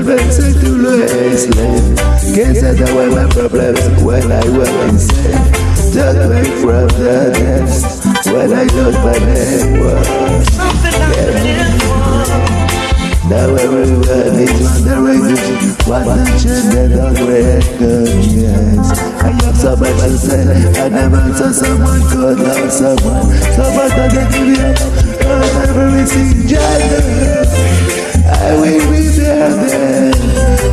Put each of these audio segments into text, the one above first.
Perverse to Lois Lane Can't set away my problems when I was insane Took me from the dance when I thought my name was Now everyone is wondering what the children don't recognize I have so much say I never saw someone could love someone Someone that can give you up everything gender I will be there then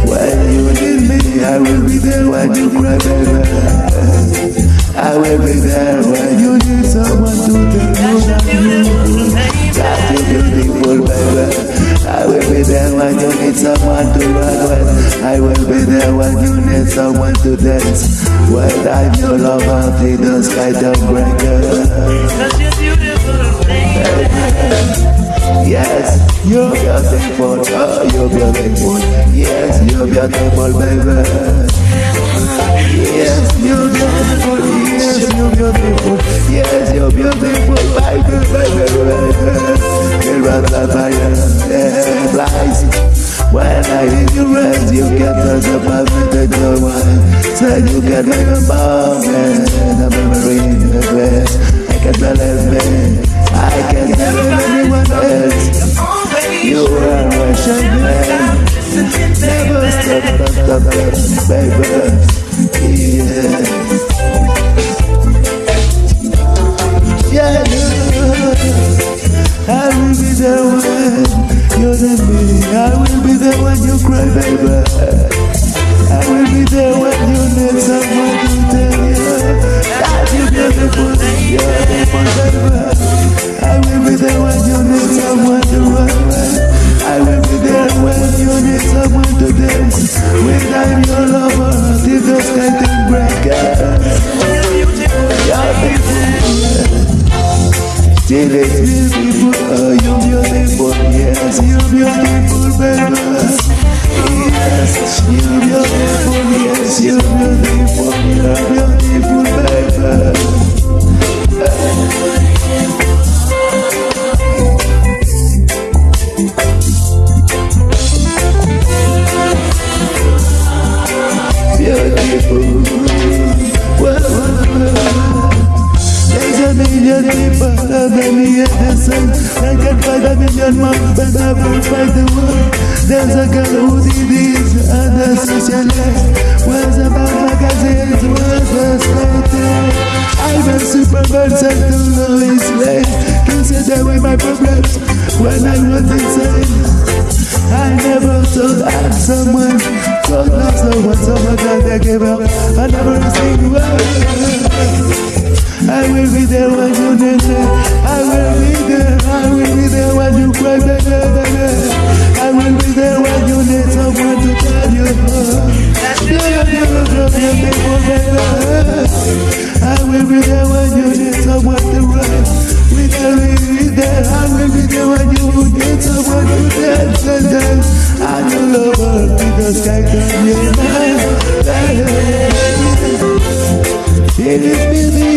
when you need me. I will be there when you cry, baby. I will be there when you need someone to you that you that you're beautiful, baby. I will be there when you need someone to run with. I will be there when you need someone to dance. When I'm your lover, the sky don't break. Cause you're beautiful, baby. You're beautiful, oh, you're beautiful. Yes, you're beautiful, baby. Yes, you're beautiful. Yes, you're beautiful. Yes, you're beautiful, baby, baby, baby. You run the fire, yeah, flies. When I need you rest, you get to the perfect your mind. Say you can make a bomb, Never stop, baby. Yeah. I will be there when you're. I will be there when you cry, baby. Many at the sun. I can find a million more, but never find the world. There's a girl who did this and a social life. Was about magazines, was a skater. I'm a superman sent to Lois Lane. Consider away my problems when I was insane. I never thought I'd someone Thought love someone, someone that I gave up I never received word I will be there when you need me I will be there, I will be there when you cry, baby, baby I will be there when you need someone to tell you baby I will be there when you need someone to run we will be there, I will be there when you need someone to dance and dance. I know lover because I can hear my It is